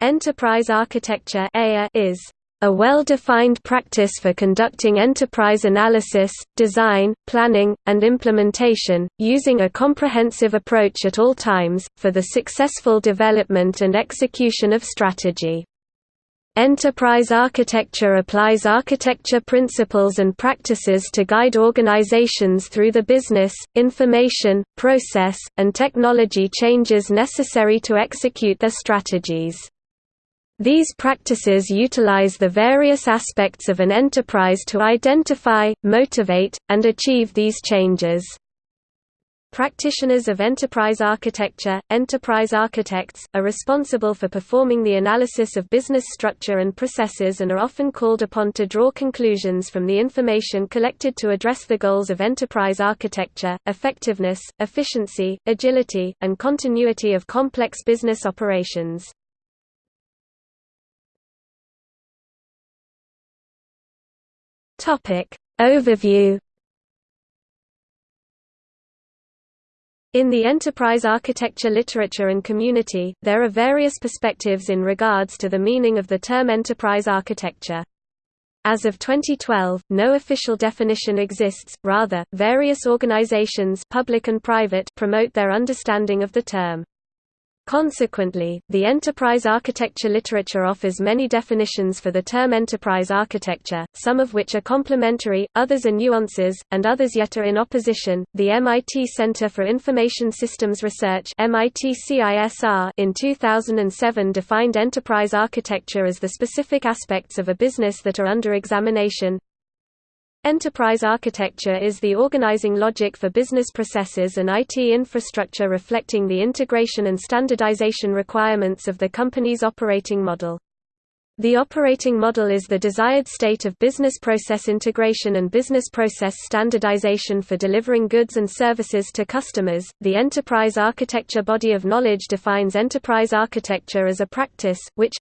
Enterprise architecture is a well-defined practice for conducting enterprise analysis, design, planning, and implementation, using a comprehensive approach at all times, for the successful development and execution of strategy. Enterprise architecture applies architecture principles and practices to guide organizations through the business, information, process, and technology changes necessary to execute their strategies. These practices utilize the various aspects of an enterprise to identify, motivate, and achieve these changes. Practitioners of enterprise architecture, enterprise architects, are responsible for performing the analysis of business structure and processes and are often called upon to draw conclusions from the information collected to address the goals of enterprise architecture, effectiveness, efficiency, agility, and continuity of complex business operations. Topic Overview In the enterprise architecture literature and community, there are various perspectives in regards to the meaning of the term enterprise architecture. As of 2012, no official definition exists, rather, various organizations public and private promote their understanding of the term. Consequently, the enterprise architecture literature offers many definitions for the term enterprise architecture, some of which are complementary, others are nuances, and others yet are in opposition. The MIT Center for Information Systems Research in 2007 defined enterprise architecture as the specific aspects of a business that are under examination, Enterprise architecture is the organizing logic for business processes and IT infrastructure reflecting the integration and standardization requirements of the company's operating model. The operating model is the desired state of business process integration and business process standardization for delivering goods and services to customers. The enterprise architecture body of knowledge defines enterprise architecture as a practice, which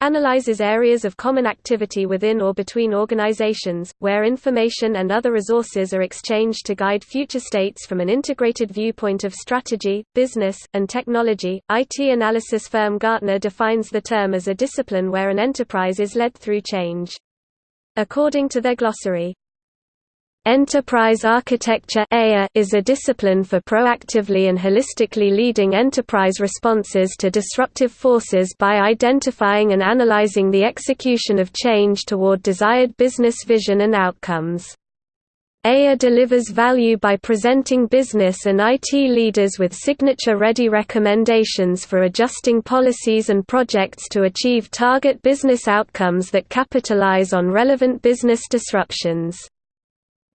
analyzes areas of common activity within or between organizations, where information and other resources are exchanged to guide future states from an integrated viewpoint of strategy, business, and technology. IT analysis firm Gartner defines the term as a discipline where an enterprise is led through change. According to their glossary, Enterprise architecture is a discipline for proactively and holistically leading enterprise responses to disruptive forces by identifying and analyzing the execution of change toward desired business vision and outcomes. EA delivers value by presenting business and IT leaders with signature-ready recommendations for adjusting policies and projects to achieve target business outcomes that capitalize on relevant business disruptions.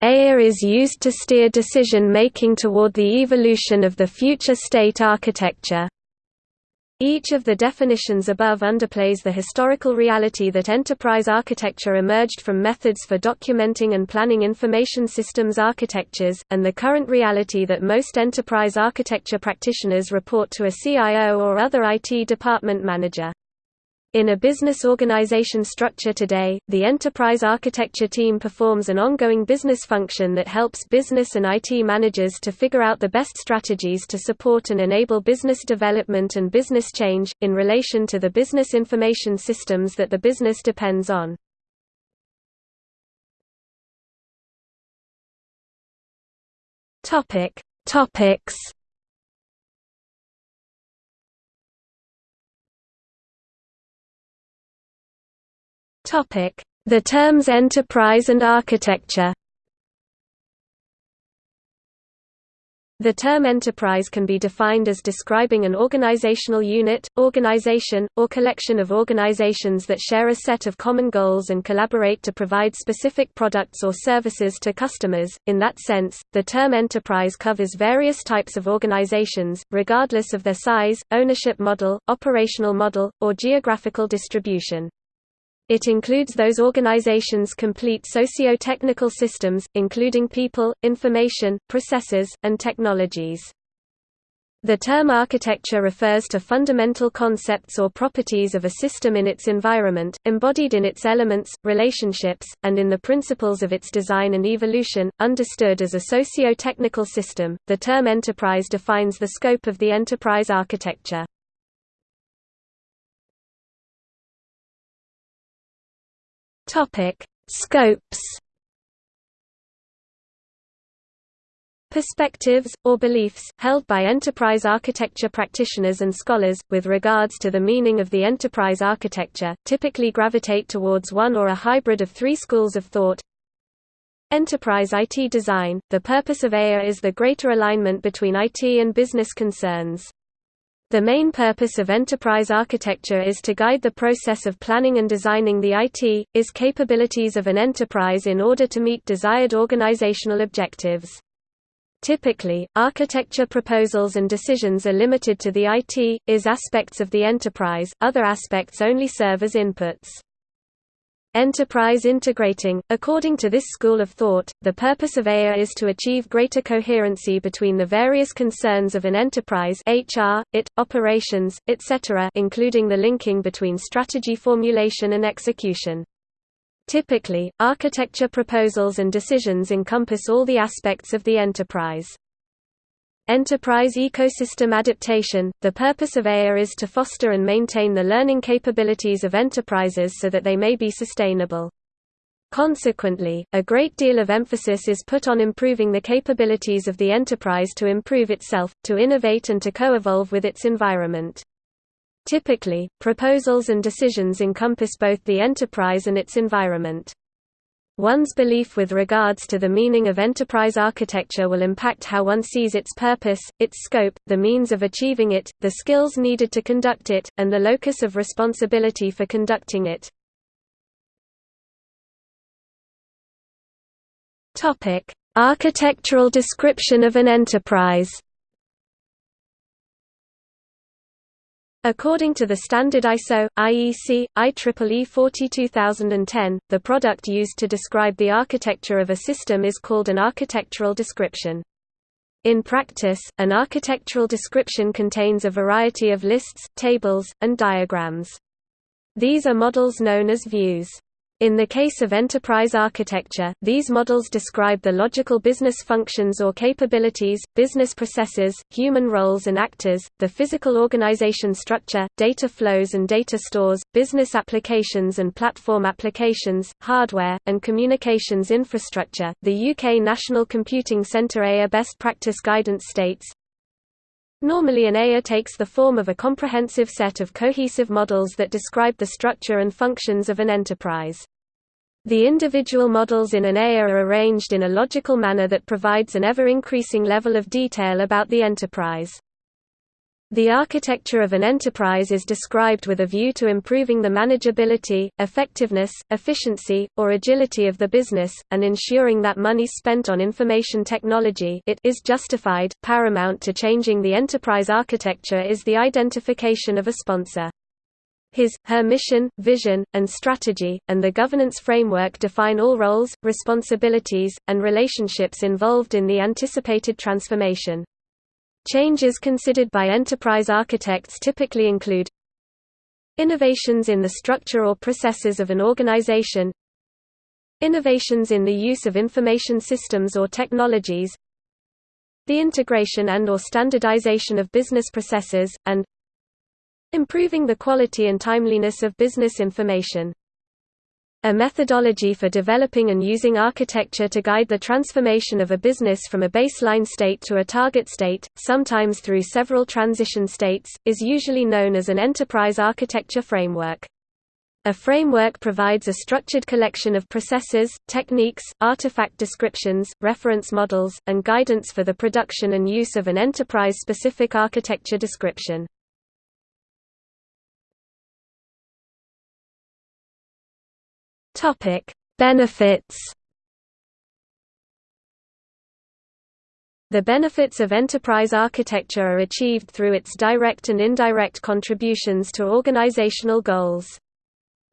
EA is used to steer decision-making toward the evolution of the future state architecture. Each of the definitions above underplays the historical reality that enterprise architecture emerged from methods for documenting and planning information systems architectures, and the current reality that most enterprise architecture practitioners report to a CIO or other IT department manager. In a business organization structure today, the enterprise architecture team performs an ongoing business function that helps business and IT managers to figure out the best strategies to support and enable business development and business change, in relation to the business information systems that the business depends on. Topic. Topics The terms enterprise and architecture The term enterprise can be defined as describing an organizational unit, organization, or collection of organizations that share a set of common goals and collaborate to provide specific products or services to customers. In that sense, the term enterprise covers various types of organizations, regardless of their size, ownership model, operational model, or geographical distribution. It includes those organizations' complete socio-technical systems, including people, information, processes, and technologies. The term architecture refers to fundamental concepts or properties of a system in its environment, embodied in its elements, relationships, and in the principles of its design and evolution. Understood as a socio-technical system, the term enterprise defines the scope of the enterprise architecture. Topic: Scopes. Perspectives, or beliefs, held by enterprise architecture practitioners and scholars, with regards to the meaning of the enterprise architecture, typically gravitate towards one or a hybrid of three schools of thought. Enterprise IT design – The purpose of EA is the greater alignment between IT and business concerns. The main purpose of enterprise architecture is to guide the process of planning and designing the IT, is capabilities of an enterprise in order to meet desired organizational objectives. Typically, architecture proposals and decisions are limited to the IT, is aspects of the enterprise, other aspects only serve as inputs. Enterprise integrating – According to this school of thought, the purpose of EA is to achieve greater coherency between the various concerns of an enterprise HR, IT, operations, etc. including the linking between strategy formulation and execution. Typically, architecture proposals and decisions encompass all the aspects of the enterprise. Enterprise ecosystem adaptation – The purpose of EA is to foster and maintain the learning capabilities of enterprises so that they may be sustainable. Consequently, a great deal of emphasis is put on improving the capabilities of the enterprise to improve itself, to innovate and to co-evolve with its environment. Typically, proposals and decisions encompass both the enterprise and its environment. One's belief with regards to the meaning of enterprise architecture will impact how one sees its purpose, its scope, the means of achieving it, the skills needed to conduct it, and the locus of responsibility for conducting it. Architectural description of an enterprise According to the standard ISO, IEC, IEEE 42010, the product used to describe the architecture of a system is called an architectural description. In practice, an architectural description contains a variety of lists, tables, and diagrams. These are models known as views. In the case of enterprise architecture, these models describe the logical business functions or capabilities, business processes, human roles and actors, the physical organization structure, data flows and data stores, business applications and platform applications, hardware, and communications infrastructure. The UK National Computing Centre EA Best Practice Guidance states, Normally an EA takes the form of a comprehensive set of cohesive models that describe the structure and functions of an enterprise. The individual models in an EA are arranged in a logical manner that provides an ever-increasing level of detail about the enterprise. The architecture of an enterprise is described with a view to improving the manageability, effectiveness, efficiency, or agility of the business, and ensuring that money spent on information technology it is justified. Paramount to changing the enterprise architecture is the identification of a sponsor. His, her mission, vision, and strategy, and the governance framework define all roles, responsibilities, and relationships involved in the anticipated transformation. Changes considered by enterprise architects typically include Innovations in the structure or processes of an organization Innovations in the use of information systems or technologies The integration and or standardization of business processes, and Improving the quality and timeliness of business information a methodology for developing and using architecture to guide the transformation of a business from a baseline state to a target state, sometimes through several transition states, is usually known as an enterprise architecture framework. A framework provides a structured collection of processes, techniques, artifact descriptions, reference models, and guidance for the production and use of an enterprise-specific architecture description. Topic: Benefits. The benefits of enterprise architecture are achieved through its direct and indirect contributions to organizational goals.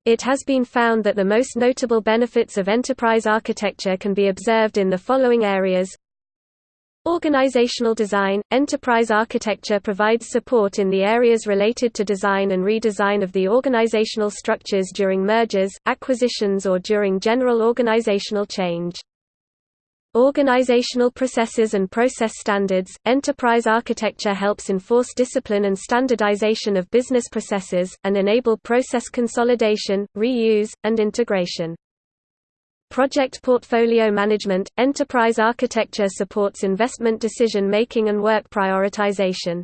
It has been found that the most notable benefits of enterprise architecture can be observed in the following areas Organizational design – Enterprise architecture provides support in the areas related to design and redesign of the organizational structures during mergers, acquisitions or during general organizational change. Organizational processes and process standards – Enterprise architecture helps enforce discipline and standardization of business processes, and enable process consolidation, reuse, and integration. Project portfolio management – Enterprise architecture supports investment decision-making and work prioritization.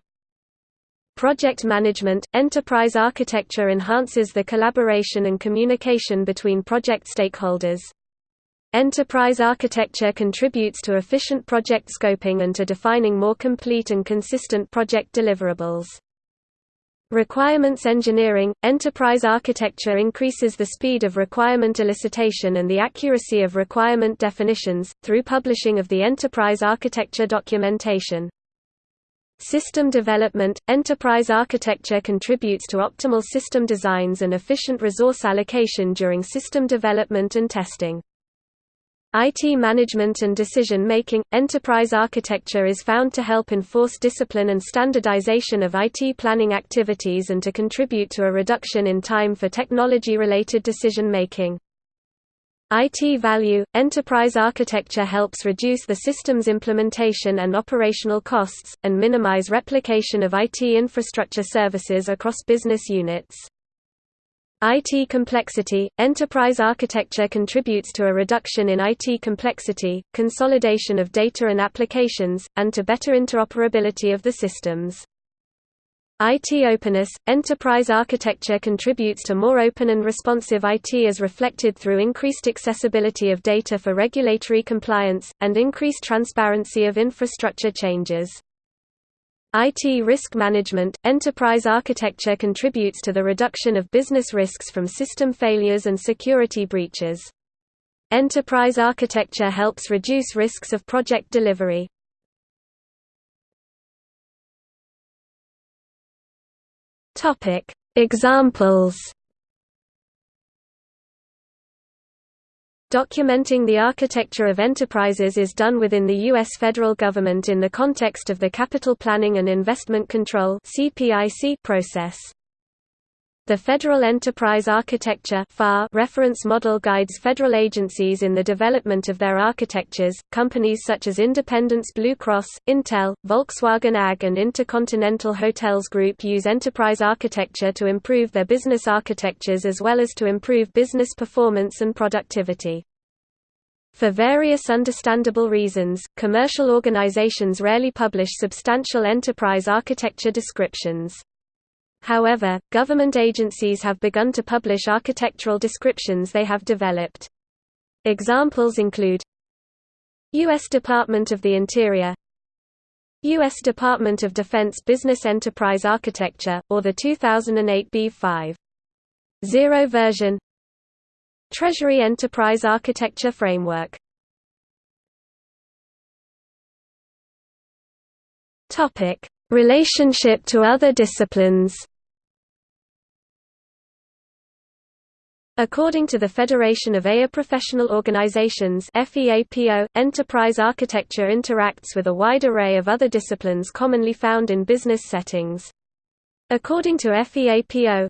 Project management – Enterprise architecture enhances the collaboration and communication between project stakeholders. Enterprise architecture contributes to efficient project scoping and to defining more complete and consistent project deliverables. Requirements engineering – Enterprise architecture increases the speed of requirement elicitation and the accuracy of requirement definitions, through publishing of the enterprise architecture documentation. System development – Enterprise architecture contributes to optimal system designs and efficient resource allocation during system development and testing. IT management and decision-making – Enterprise architecture is found to help enforce discipline and standardization of IT planning activities and to contribute to a reduction in time for technology-related decision-making. IT value – Enterprise architecture helps reduce the system's implementation and operational costs, and minimize replication of IT infrastructure services across business units. IT complexity – Enterprise architecture contributes to a reduction in IT complexity, consolidation of data and applications, and to better interoperability of the systems. IT openness – Enterprise architecture contributes to more open and responsive IT as reflected through increased accessibility of data for regulatory compliance, and increased transparency of infrastructure changes. IT risk management – Enterprise architecture contributes to the reduction of business risks from system failures and security breaches. Enterprise architecture helps reduce risks of project delivery. Examples Documenting the architecture of enterprises is done within the U.S. federal government in the context of the Capital Planning and Investment Control process. The Federal Enterprise Architecture reference model guides federal agencies in the development of their architectures. Companies such as Independence Blue Cross, Intel, Volkswagen AG, and Intercontinental Hotels Group use enterprise architecture to improve their business architectures as well as to improve business performance and productivity. For various understandable reasons, commercial organizations rarely publish substantial enterprise architecture descriptions. However, government agencies have begun to publish architectural descriptions they have developed. Examples include U.S. Department of the Interior U.S. Department of Defense Business Enterprise Architecture, or the 2008 B5. 0 version Treasury Enterprise Architecture Framework Relationship to other disciplines According to the Federation of EA Professional Organizations FEAPO, enterprise architecture interacts with a wide array of other disciplines commonly found in business settings. According to FEAPO,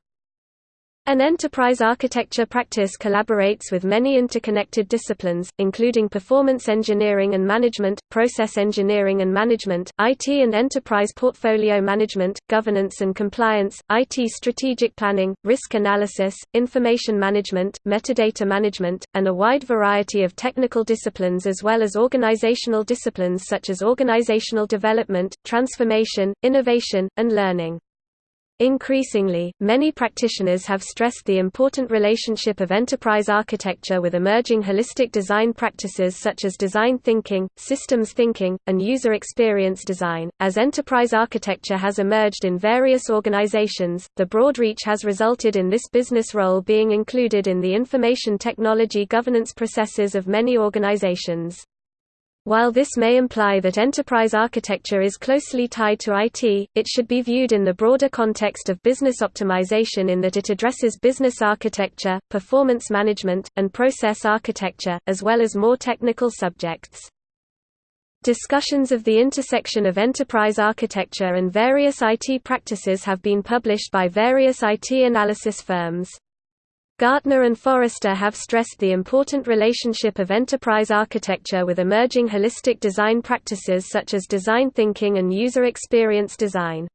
an enterprise architecture practice collaborates with many interconnected disciplines, including performance engineering and management, process engineering and management, IT and enterprise portfolio management, governance and compliance, IT strategic planning, risk analysis, information management, metadata management, and a wide variety of technical disciplines as well as organizational disciplines such as organizational development, transformation, innovation, and learning. Increasingly, many practitioners have stressed the important relationship of enterprise architecture with emerging holistic design practices such as design thinking, systems thinking, and user experience design. As enterprise architecture has emerged in various organizations, the broad reach has resulted in this business role being included in the information technology governance processes of many organizations. While this may imply that enterprise architecture is closely tied to IT, it should be viewed in the broader context of business optimization in that it addresses business architecture, performance management, and process architecture, as well as more technical subjects. Discussions of the intersection of enterprise architecture and various IT practices have been published by various IT analysis firms. Gartner and Forrester have stressed the important relationship of enterprise architecture with emerging holistic design practices such as design thinking and user experience design.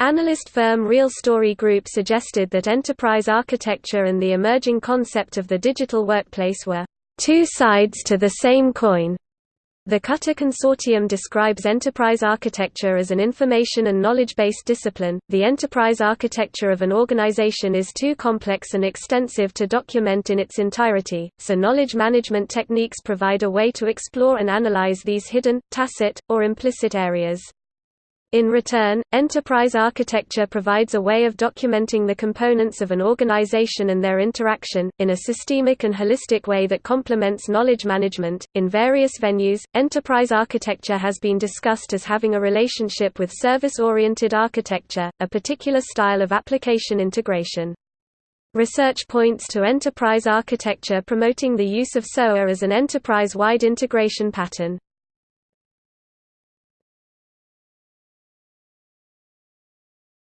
Analyst firm Real Story Group suggested that enterprise architecture and the emerging concept of the digital workplace were two sides to the same coin. The Cutter Consortium describes enterprise architecture as an information and knowledge-based discipline. The enterprise architecture of an organization is too complex and extensive to document in its entirety, so knowledge management techniques provide a way to explore and analyze these hidden, tacit, or implicit areas. In return, enterprise architecture provides a way of documenting the components of an organization and their interaction, in a systemic and holistic way that complements knowledge management. In various venues, enterprise architecture has been discussed as having a relationship with service oriented architecture, a particular style of application integration. Research points to enterprise architecture promoting the use of SOA as an enterprise wide integration pattern.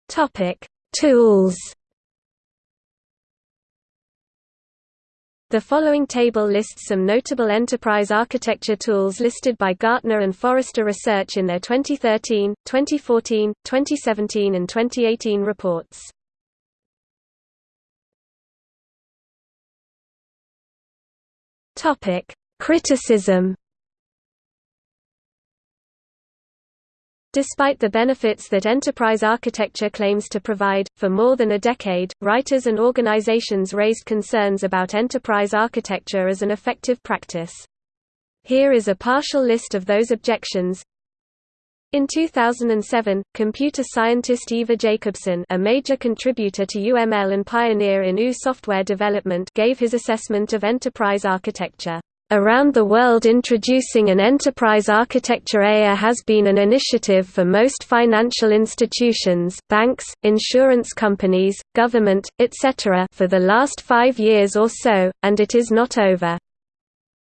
Topic: Tools. The following table lists some notable enterprise architecture tools listed by Gartner and Forrester Research in their 2013, 2014, 2017 and 2018 reports. Topic: Criticism Despite the benefits that enterprise architecture claims to provide, for more than a decade, writers and organizations raised concerns about enterprise architecture as an effective practice. Here is a partial list of those objections. In 2007, computer scientist Ivar Jacobson a major contributor to UML and pioneer in OO software development gave his assessment of enterprise architecture. Around the world introducing an enterprise architecture EA has been an initiative for most financial institutions, banks, insurance companies, government, etc. for the last five years or so, and it is not over.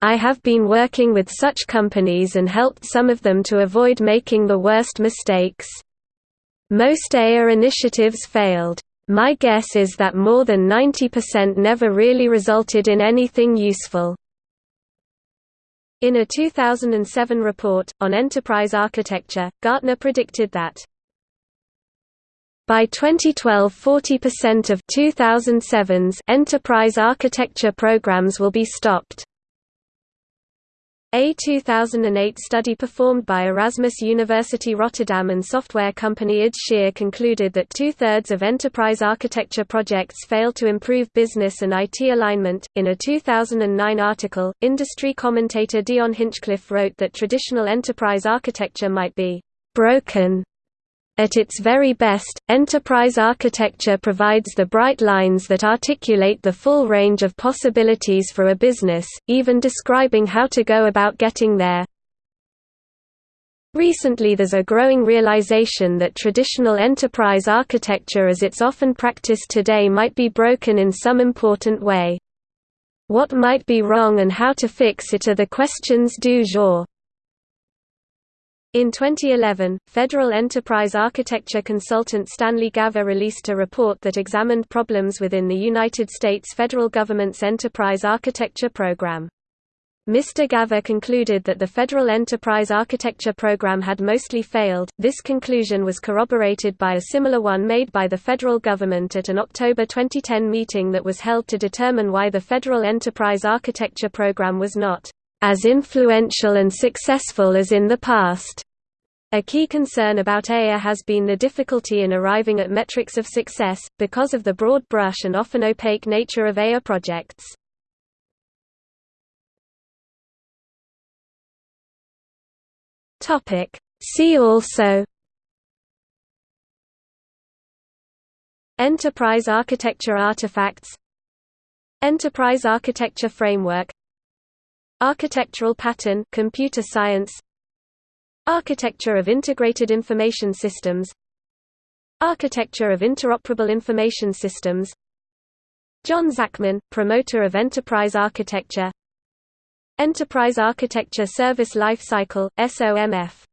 I have been working with such companies and helped some of them to avoid making the worst mistakes. Most EA initiatives failed. My guess is that more than 90% never really resulted in anything useful. In a 2007 report, on enterprise architecture, Gartner predicted that by 2012 40% of 2007's enterprise architecture programs will be stopped. A 2008 study performed by Erasmus University Rotterdam and software company IDS Scheer concluded that two-thirds of enterprise architecture projects fail to improve business and IT alignment. In a 2009 article, industry commentator Dion Hinchcliffe wrote that traditional enterprise architecture might be broken at its very best, enterprise architecture provides the bright lines that articulate the full range of possibilities for a business, even describing how to go about getting there. Recently there's a growing realization that traditional enterprise architecture as it's often practiced today might be broken in some important way. What might be wrong and how to fix it are the questions du jour. In 2011, Federal Enterprise Architecture consultant Stanley Gaver released a report that examined problems within the United States federal government's Enterprise Architecture Program. Mr. Gaver concluded that the Federal Enterprise Architecture Program had mostly failed. This conclusion was corroborated by a similar one made by the federal government at an October 2010 meeting that was held to determine why the Federal Enterprise Architecture Program was not as influential and successful as in the past. A key concern about EA has been the difficulty in arriving at metrics of success, because of the broad brush and often opaque nature of EA projects. See also Enterprise architecture artifacts Enterprise architecture framework Architectural pattern computer science. Architecture of integrated information systems. Architecture of interoperable information systems. John Zachman, promoter of enterprise architecture. Enterprise Architecture Service Life Cycle, SOMF